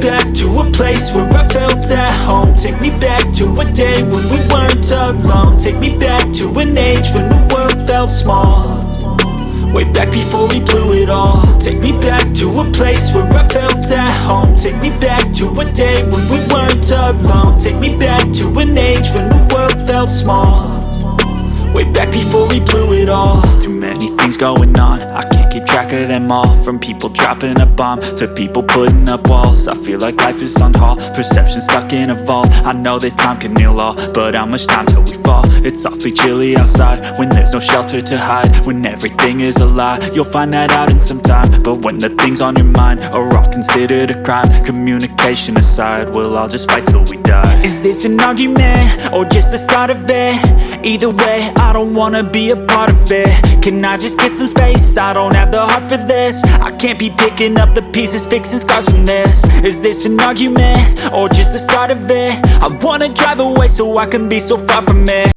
back to a place where I felt at home. Take me back to a day when we weren't alone. Take me back to an age when the world felt small. Way back before we blew it all. Take me back to a place where I felt at home. Take me back to a day when we weren't alone. Take me back to an age when the world felt small Way back before we blew it all. Too many things going on. I can't keep track of them all. From people dropping a bomb To people putting up walls. I feel like life is on hold. Perception stuck in a vault. I know that time can heal all But how much time till we fall? It's awfully chilly outside When there's no shelter to hide. When everything is a lie You'll find that out in some time. But when the things on your mind Are all considered a crime Communication aside We'll all just fight till we die. Is this an argument? Or just the start of it? Either way, I don't wanna be a part of it Can I just get some space? I don't have the heart for this I can't be picking up the pieces Fixing scars from this Is this an argument? Or just the start of it? I wanna drive away so I can be so far from it